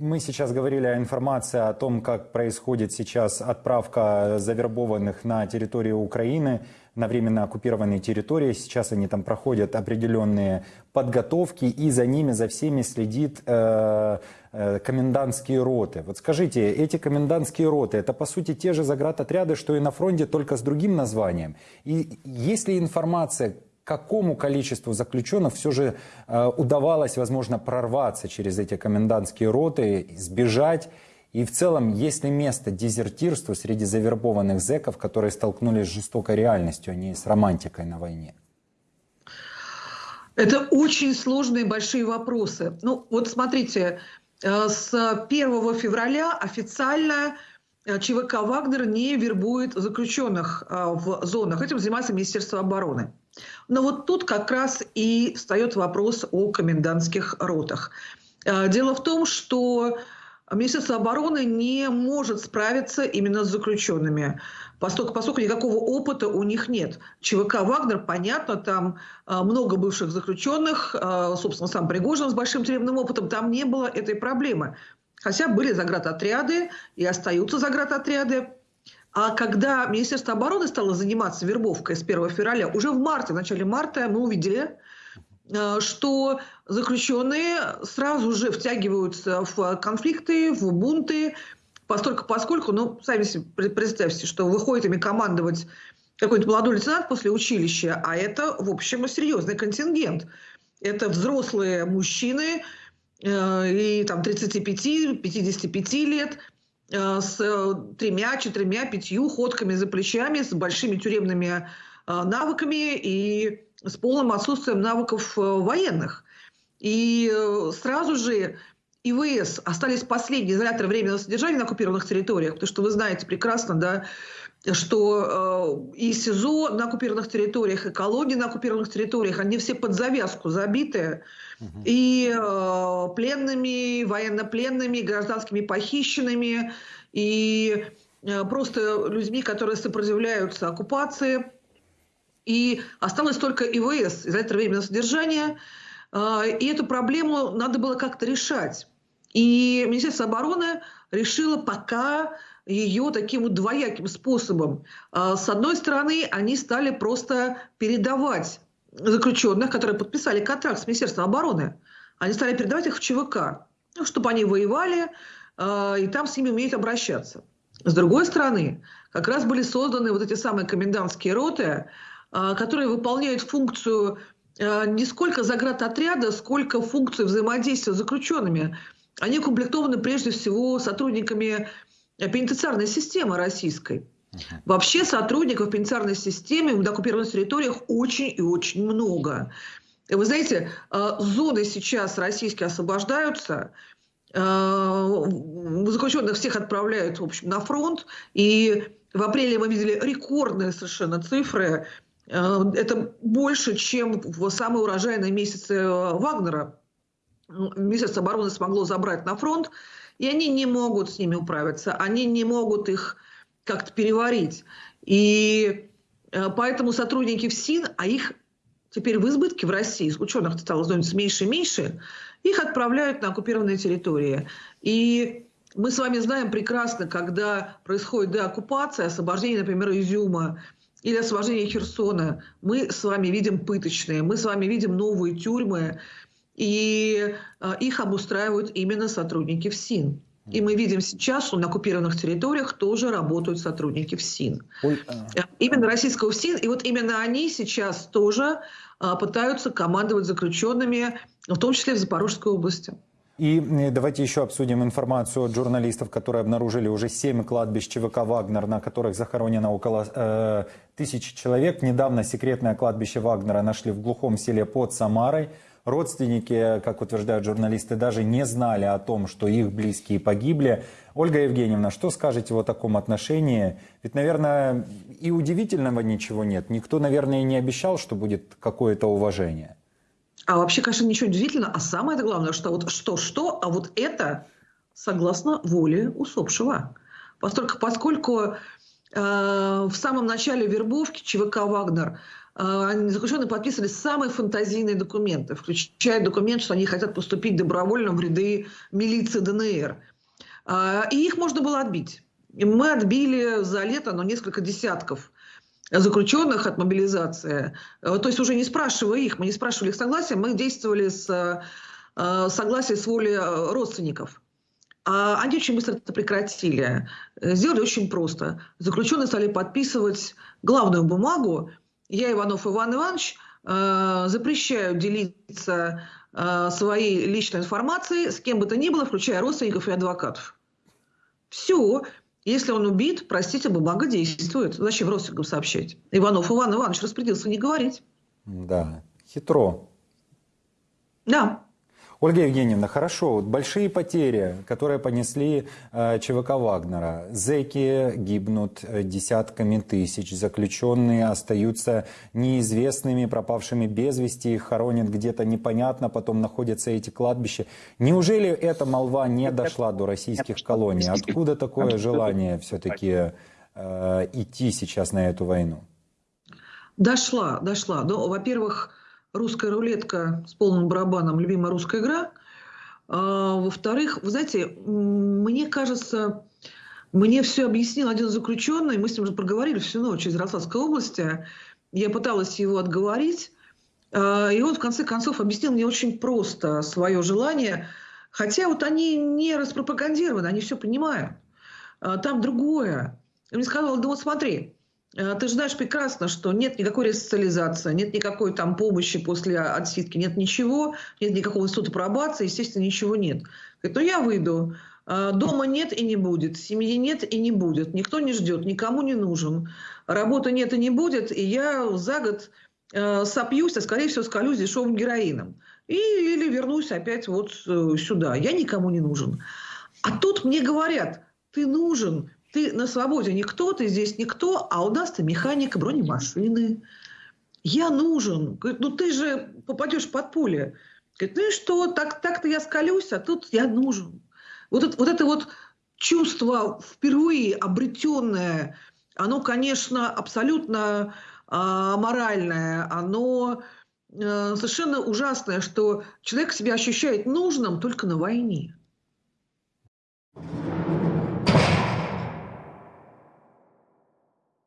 мы сейчас говорили о информации о том, как происходит сейчас отправка завербованных на территорию Украины, на временно оккупированные территории. Сейчас они там проходят определенные подготовки, и за ними, за всеми следит э, э, комендантские роты. Вот скажите, эти комендантские роты, это по сути те же заградотряды, что и на фронте, только с другим названием? И есть ли информация, какому количеству заключенных все же э, удавалось, возможно, прорваться через эти комендантские роты, сбежать. И в целом, есть ли место дезертирству среди завербованных зэков, которые столкнулись с жестокой реальностью, а не с романтикой на войне? Это очень сложные большие вопросы. Ну, вот смотрите, э, с 1 февраля официально ЧВК «Вагнер» не вербует заключенных э, в зонах. Этим занимается Министерство обороны. Но вот тут как раз и встает вопрос о комендантских ротах. Э, дело в том, что Министерство обороны не может справиться именно с заключенными, поскольку, поскольку никакого опыта у них нет. ЧВК «Вагнер», понятно, там э, много бывших заключенных, э, собственно, сам Пригожин с большим тюремным опытом, там не было этой проблемы. Хотя были заградотряды и остаются заградотряды. А когда Министерство обороны стало заниматься вербовкой с 1 февраля, уже в марте, в начале марта мы увидели, э, что заключенные сразу же втягиваются в конфликты, в бунты, поскольку, поскольку ну, сами себе представьте, что выходит ими командовать какой-то молодой лейтенант после училища, а это, в общем, серьезный контингент. Это взрослые мужчины, и там 35-55 лет – Э, с э, тремя, четырьмя, пятью ходками за плечами, с большими тюремными э, навыками и с полным отсутствием навыков военных. И сразу же ИВС остались последние изоляторы временного содержания на оккупированных территориях, потому что вы знаете прекрасно, да, что э, и СИЗО на оккупированных территориях, и колонии на оккупированных территориях, они все под завязку забиты угу. и э, пленными, военнопленными, гражданскими похищенными, и э, просто людьми, которые сопротивляются оккупации. И осталось только ИВС, изолятор временного содержания, э, и эту проблему надо было как-то решать. И Министерство обороны решило пока ее таким вот двояким способом. А, с одной стороны, они стали просто передавать заключенных, которые подписали контракт с Министерством обороны, они стали передавать их в ЧВК, ну, чтобы они воевали, а, и там с ними умеют обращаться. С другой стороны, как раз были созданы вот эти самые комендантские роты, а, которые выполняют функцию не сколько заградотряда, сколько функцию взаимодействия с заключенными. Они укомплектованы прежде всего сотрудниками пенитенциарной системы российской. Вообще сотрудников в пенитенциарной системе на оккупированных территориях очень и очень много. Вы знаете, э, зоны сейчас российские освобождаются, э, заключенных всех отправляют в общем, на фронт, и в апреле мы видели рекордные совершенно цифры. Э, это больше, чем в самые урожайные месяцы Вагнера. Министерство обороны смогло забрать на фронт и они не могут с ними управиться, они не могут их как-то переварить. И э, поэтому сотрудники ФСИН, а их теперь в избытке в России, ученых стало становиться меньше и меньше, их отправляют на оккупированные территории. И мы с вами знаем прекрасно, когда происходит деоккупация, освобождение, например, Изюма, или освобождение Херсона, мы с вами видим пыточные, мы с вами видим новые тюрьмы, и э, их обустраивают именно сотрудники ФСИН. И мы видим сейчас, что на оккупированных территориях тоже работают сотрудники ФСИН. Ой, а... Э, именно российского ФСИН. И вот именно они сейчас тоже а, пытаются командовать заключенными, в том числе в Запорожской области. И давайте еще обсудим информацию от журналистов, которые обнаружили уже семь кладбищ ЧВК «Вагнер», на которых захоронено около э, тысячи человек. Недавно секретное кладбище Вагнера нашли в глухом селе под Самарой. Родственники, как утверждают журналисты, даже не знали о том, что их близкие погибли. Ольга Евгеньевна, что скажете о таком отношении? Ведь, наверное, и удивительного ничего нет. Никто, наверное, и не обещал, что будет какое-то уважение. А вообще, конечно, ничего удивительного. А самое главное, что вот что-что, а вот это согласно воле усопшего. Поскольку, поскольку э, в самом начале вербовки ЧВК «Вагнер» заключенные подписывали самые фантазийные документы, включая документ, что они хотят поступить добровольно в ряды милиции ДНР. И их можно было отбить. Мы отбили за лето ну, несколько десятков заключенных от мобилизации. То есть уже не спрашивая их, мы не спрашивали их согласия, мы действовали с согласия с волей родственников. А они очень быстро это прекратили. Сделали очень просто. Заключенные стали подписывать главную бумагу. Я, Иванов Иван Иванович, э, запрещаю делиться э, своей личной информацией с кем бы то ни было, включая родственников и адвокатов. Все. Если он убит, простите, бумага действует. Зачем родственникам сообщать? Иванов Иван Иванович распорядился не говорить. Да, хитро. Да. Ольга Евгеньевна, хорошо, вот большие потери, которые понесли э, ЧВК Вагнера. Зеки гибнут э, десятками тысяч, заключенные остаются неизвестными, пропавшими без вести, их хоронят где-то непонятно, потом находятся эти кладбища. Неужели эта молва не дошла до российских колоний? Откуда такое желание все-таки э, идти сейчас на эту войну? Дошла, дошла. Ну, во-первых, русская рулетка с полным барабаном, любимая русская игра. А, во-вторых, вы знаете, мне кажется, мне все объяснил один заключенный, мы с ним уже проговорили всю ночь из Ярославской области. Я пыталась его отговорить, а, и он в конце концов объяснил мне очень просто свое желание, хотя вот они не распропагандированы, они все понимают. А, там другое. Он мне сказал, да вот смотри, ты же знаешь прекрасно, что нет никакой ресоциализации, нет никакой там помощи после отсидки, нет ничего, нет никакого института пробации, естественно, ничего нет. Говорит, ну я выйду, э, дома нет и не будет, семьи нет и не будет, никто не ждет, никому не нужен, работы нет и не будет, и я за год э, сопьюсь, а скорее всего скалюсь дешевым героином. И, или вернусь опять вот сюда. Я никому не нужен. А тут мне говорят, ты нужен, ты на свободе никто, ты здесь никто, а у нас ты механик бронемашины. Я нужен. Говорит, ну ты же попадешь под пули. Говорит, ну и что, так, так-то я скалюсь, а тут я нужен. Вот это вот, это вот чувство впервые обретенное, оно, конечно, абсолютно а, моральное, оно а, совершенно ужасное, что человек себя ощущает нужным только на войне.